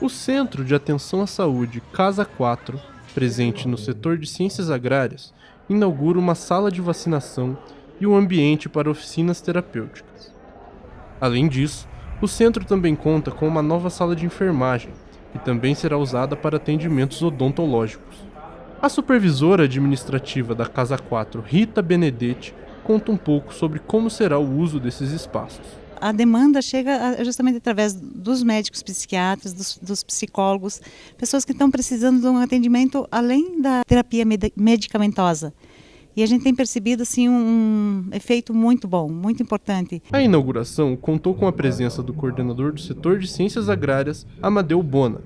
O Centro de Atenção à Saúde Casa 4, presente no setor de ciências agrárias, inaugura uma sala de vacinação e um ambiente para oficinas terapêuticas. Além disso, o centro também conta com uma nova sala de enfermagem, que também será usada para atendimentos odontológicos. A supervisora administrativa da Casa 4, Rita Benedetti, conta um pouco sobre como será o uso desses espaços a demanda chega justamente através dos médicos psiquiatras, dos, dos, psicólogos, pessoas que estão precisando de um atendimento além da terapia medicamentosa. E a gente tem percebido assim um efeito muito bom, muito importante. A inauguração contou com a presença do coordenador do setor de ciências agrárias, Amadeu Bona,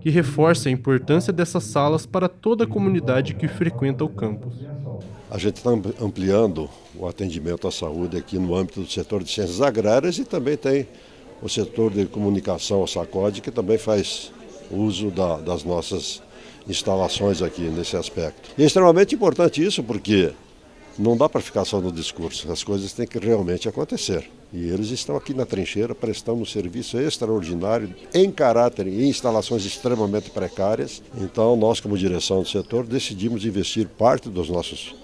que reforça a importância dessas salas para toda a comunidade que frequenta o campus. A gente está ampliando o atendimento à saúde aqui no âmbito do setor de ciências agrárias e também tem o setor de comunicação, o SACOD, que também faz uso da, das nossas instalações aqui nesse aspecto. E é extremamente importante isso porque não dá para ficar só no discurso, as coisas têm que realmente acontecer. E eles estão aqui na trincheira prestando um serviço extraordinário em caráter e em instalações extremamente precárias. Então, nós, como direção do setor, decidimos investir parte dos nossos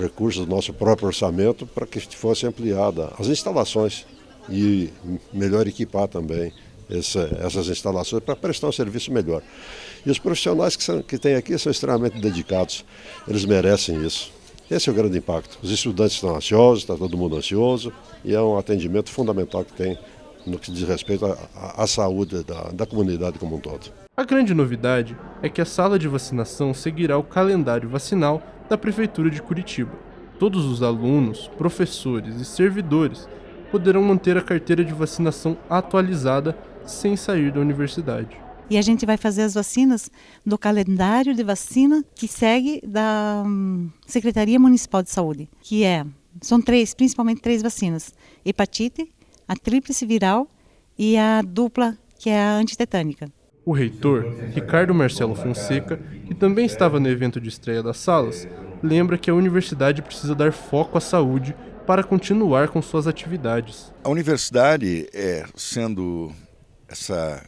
recursos do nosso próprio orçamento para que fosse ampliada as instalações e melhor equipar também essa, essas instalações para prestar um serviço melhor. E os profissionais que, são, que tem aqui são extremamente dedicados, eles merecem isso. Esse é o grande impacto. Os estudantes estão ansiosos, está todo mundo ansioso, e é um atendimento fundamental que tem no que diz respeito à, à saúde da, da comunidade como um todo. A grande novidade é que a sala de vacinação seguirá o calendário vacinal da Prefeitura de Curitiba. Todos os alunos, professores e servidores poderão manter a carteira de vacinação atualizada sem sair da universidade. E a gente vai fazer as vacinas do calendário de vacina que segue da hum, Secretaria Municipal de Saúde, que é são três, principalmente três vacinas: hepatite, a tríplice viral e a dupla, que é a antitetânica. O reitor, Ricardo Marcelo Fonseca, que também estava no evento de estreia das salas, lembra que a universidade precisa dar foco à saúde para continuar com suas atividades. A universidade, é, sendo essa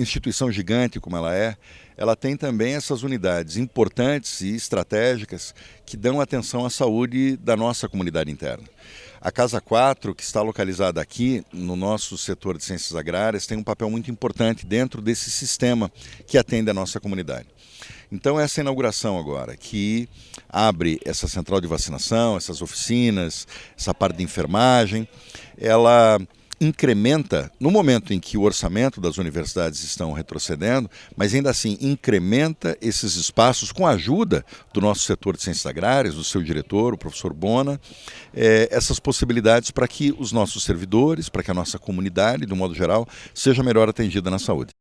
instituição gigante como ela é, ela tem também essas unidades importantes e estratégicas que dão atenção à saúde da nossa comunidade interna. A Casa 4, que está localizada aqui no nosso setor de ciências agrárias, tem um papel muito importante dentro desse sistema que atende a nossa comunidade. Então, essa inauguração agora, que abre essa central de vacinação, essas oficinas, essa parte de enfermagem, ela incrementa, no momento em que o orçamento das universidades estão retrocedendo, mas ainda assim incrementa esses espaços com a ajuda do nosso setor de ciências agrárias, do seu diretor, o professor Bona, é, essas possibilidades para que os nossos servidores, para que a nossa comunidade, do modo geral, seja melhor atendida na saúde.